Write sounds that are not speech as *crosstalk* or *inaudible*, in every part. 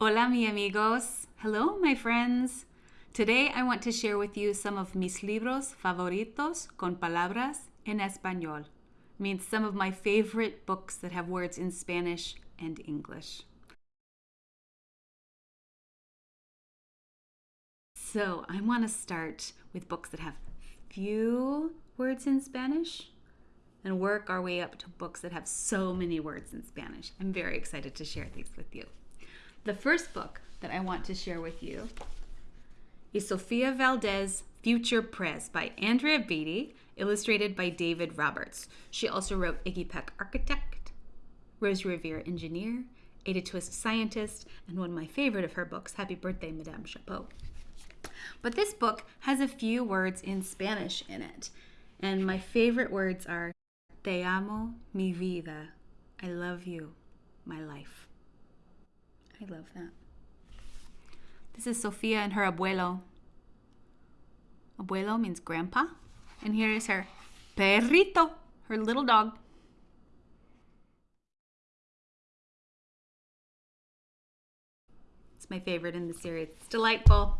Hola, mi amigos. Hello, my friends. Today I want to share with you some of mis libros favoritos con palabras en español. Means some of my favorite books that have words in Spanish and English. So I want to start with books that have few words in Spanish and work our way up to books that have so many words in Spanish. I'm very excited to share these with you. The first book that I want to share with you is Sofia Valdez Future Prez by Andrea Beaty, illustrated by David Roberts. She also wrote Iggy Peck Architect, Rose Revere Engineer, Ada Twist Scientist, and one of my favorite of her books, Happy Birthday, Madame Chapeau. But this book has a few words in Spanish in it. And my favorite words are Te amo, mi vida. I love you, my life. I love that. This is Sofia and her abuelo. Abuelo means grandpa. And here is her perrito, her little dog. It's my favorite in the series. It's delightful.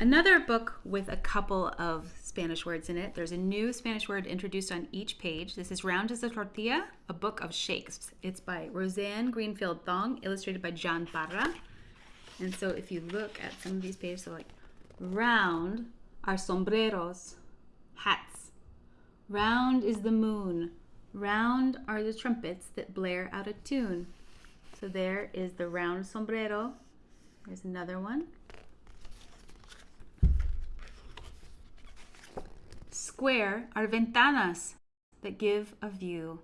Another book with a couple of Spanish words in it. There's a new Spanish word introduced on each page. This is Round as a Tortilla, a book of shapes. It's by Roseanne Greenfield Thong, illustrated by John Parra. And so if you look at some of these pages, so like round are sombreros, hats. Round is the moon. Round are the trumpets that blare out a tune. So there is the round sombrero. There's another one. Square are ventanas that give a view.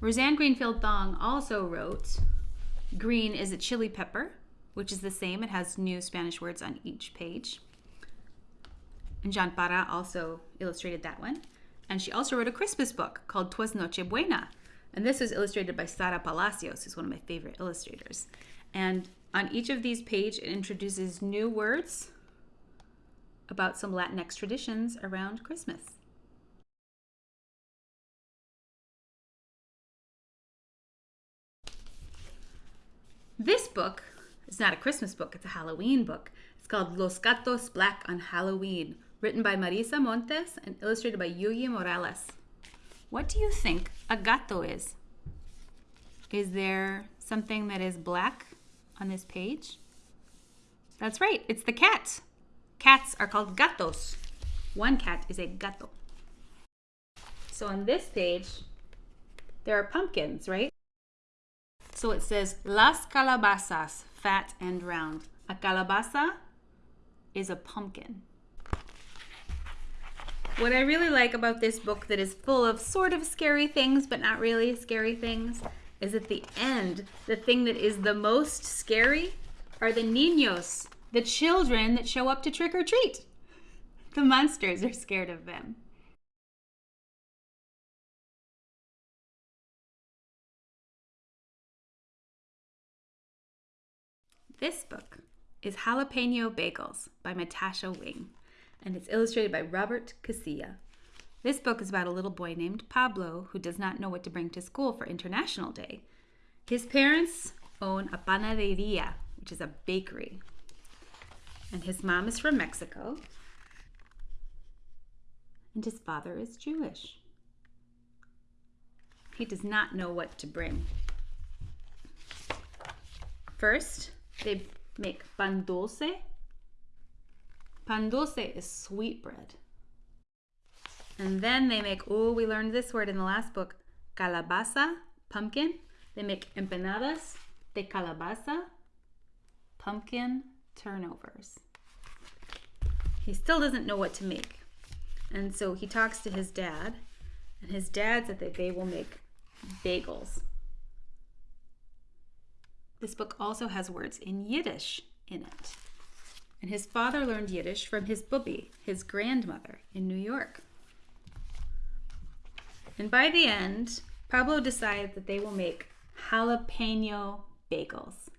Roseanne Greenfield Thong also wrote, Green is a chili pepper, which is the same. It has new Spanish words on each page. And John Parra also illustrated that one. And she also wrote a Christmas book called Twas Noche Buena. And this was illustrated by Sara Palacios, who's one of my favorite illustrators. And on each of these pages, it introduces new words about some Latinx traditions around Christmas. This book is not a Christmas book, it's a Halloween book. It's called Los Gatos Black on Halloween, written by Marisa Montes and illustrated by Yuyi Morales. What do you think a gato is? Is there something that is black on this page? That's right, it's the cat. Cats are called gatos. One cat is a gato. So on this page, there are pumpkins, right? So it says las calabazas, fat and round. A calabaza is a pumpkin. What I really like about this book that is full of sort of scary things, but not really scary things, is at the end, the thing that is the most scary are the niños, the children that show up to trick or treat. The monsters are scared of them. This book is Jalapeno Bagels by Natasha Wing, and it's illustrated by Robert Casilla. This book is about a little boy named Pablo who does not know what to bring to school for International Day. His parents own a panaderia, which is a bakery, and his mom is from Mexico, and his father is Jewish. He does not know what to bring. First, they make pan dulce. Pan dulce is sweet bread. And then they make, oh, we learned this word in the last book, calabaza, pumpkin. They make empanadas de calabaza, pumpkin turnovers. He still doesn't know what to make. And so he talks to his dad, and his dad said that they will make bagels. This book also has words in Yiddish in it. And his father learned Yiddish from his bubby, his grandmother, in New York. And by the end, Pablo decides that they will make jalapeno bagels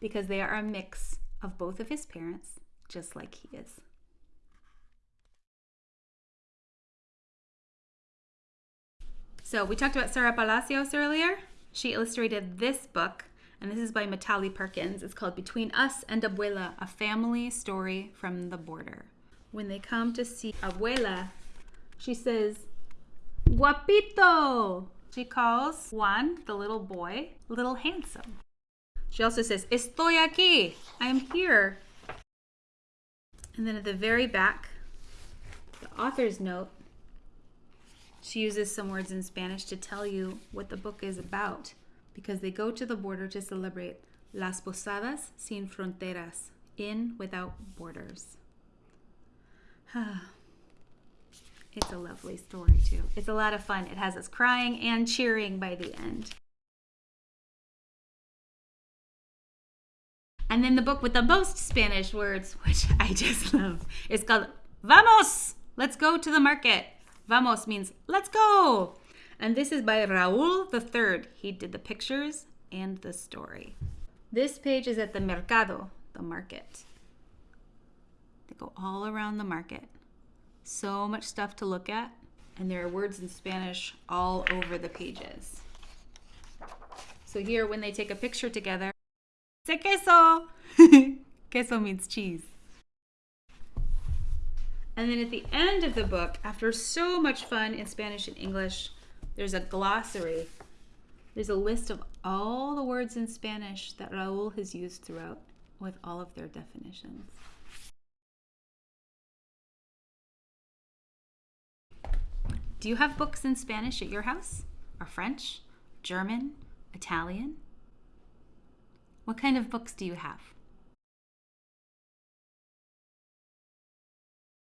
because they are a mix of both of his parents, just like he is. So we talked about Sara Palacios earlier. She illustrated this book, and this is by Mitali Perkins. It's called Between Us and Abuela, a family story from the border. When they come to see Abuela, she says, Guapito! She calls Juan, the little boy, little handsome. She also says, Estoy aquí. I'm here. And then at the very back, the author's note, she uses some words in Spanish to tell you what the book is about because they go to the border to celebrate Las Posadas Sin Fronteras, in without borders. *sighs* it's a lovely story, too. It's a lot of fun. It has us crying and cheering by the end. And then the book with the most Spanish words, which *laughs* I just love, is called Vamos! Let's go to the market. Vamos means let's go. And this is by Raul III. He did the pictures and the story. This page is at the Mercado, the market. They go all around the market. So much stuff to look at. And there are words in Spanish all over the pages. So here, when they take a picture together, queso. *laughs* queso means cheese. And then at the end of the book, after so much fun in Spanish and English, there's a glossary. There's a list of all the words in Spanish that Raul has used throughout with all of their definitions. Do you have books in Spanish at your house? Or French? German? Italian? What kind of books do you have?